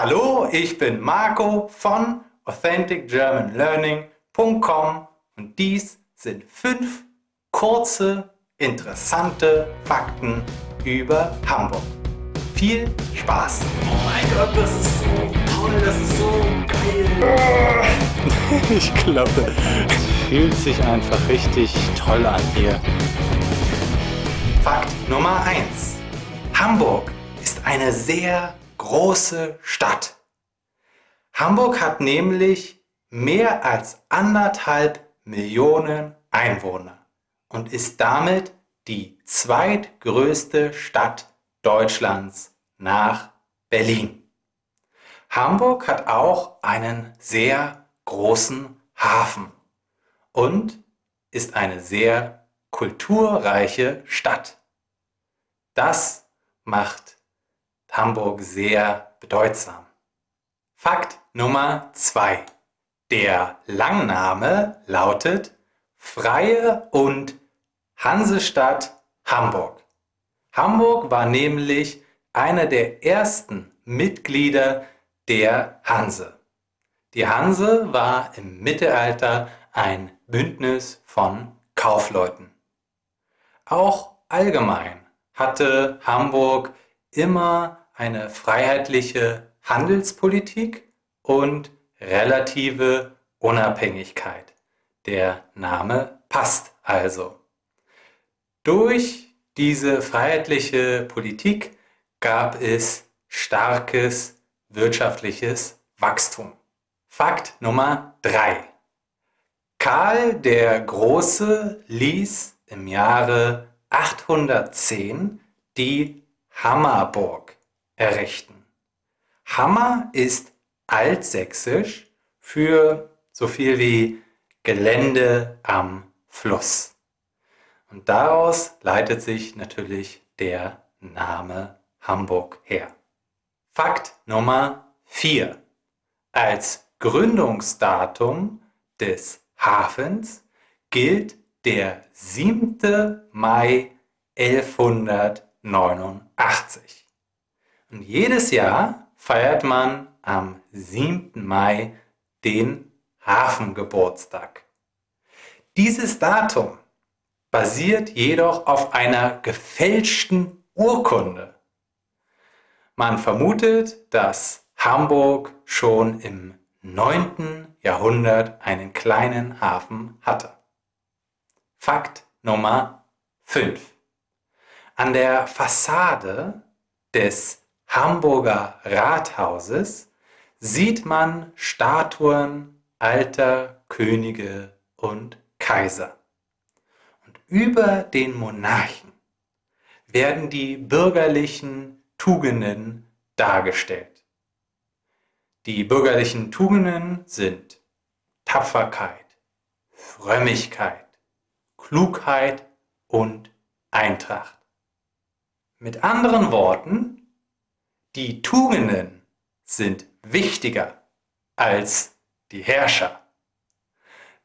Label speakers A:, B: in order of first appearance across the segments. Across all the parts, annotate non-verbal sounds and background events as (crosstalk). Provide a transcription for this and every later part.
A: Hallo, ich bin Marco von AuthenticGermanLearning.com und dies sind fünf kurze, interessante Fakten über Hamburg. Viel Spaß!
B: Oh mein Gott, das ist so toll, das ist so geil! (laughs)
C: ich glaube, es fühlt sich einfach richtig toll an hier.
A: Fakt Nummer 1. Hamburg ist eine sehr große Stadt. Hamburg hat nämlich mehr als anderthalb Millionen Einwohner und ist damit die zweitgrößte Stadt Deutschlands nach Berlin. Hamburg hat auch einen sehr großen Hafen und ist eine sehr kulturreiche Stadt. Das macht Hamburg sehr bedeutsam. Fakt Nummer 2. Der Langname lautet Freie und Hansestadt Hamburg. Hamburg war nämlich einer der ersten Mitglieder der Hanse. Die Hanse war im Mittelalter ein Bündnis von Kaufleuten. Auch allgemein hatte Hamburg immer eine freiheitliche Handelspolitik und relative Unabhängigkeit. Der Name passt also. Durch diese freiheitliche Politik gab es starkes wirtschaftliches Wachstum. Fakt Nummer 3. Karl der Große ließ im Jahre 810 die Hammerburg errichten. Hammer ist altsächsisch für so viel wie Gelände am Fluss. Und daraus leitet sich natürlich der Name Hamburg her. Fakt Nummer 4. Als Gründungsdatum des Hafens gilt der 7. Mai 1189. Und jedes Jahr feiert man am 7. Mai den Hafengeburtstag. Dieses Datum basiert jedoch auf einer gefälschten Urkunde. Man vermutet, dass Hamburg schon im 9. Jahrhundert einen kleinen Hafen hatte. Fakt Nummer 5. An der Fassade des Hamburger Rathauses sieht man Statuen alter Könige und Kaiser. Und über den Monarchen werden die bürgerlichen Tugenden dargestellt. Die bürgerlichen Tugenden sind Tapferkeit, Frömmigkeit, Klugheit und Eintracht. Mit anderen Worten, die Tugenden sind wichtiger als die Herrscher.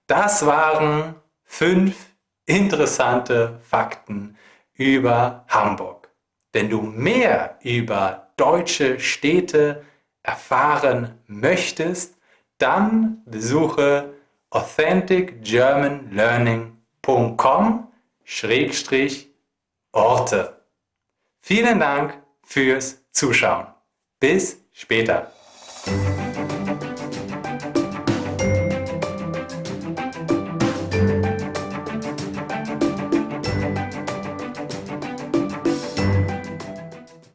A: Das waren fünf interessante Fakten über Hamburg. Wenn du mehr über deutsche Städte erfahren möchtest, dann besuche authenticgermanlearning.com-orte. Vielen Dank fürs Zuschauen. Bis später.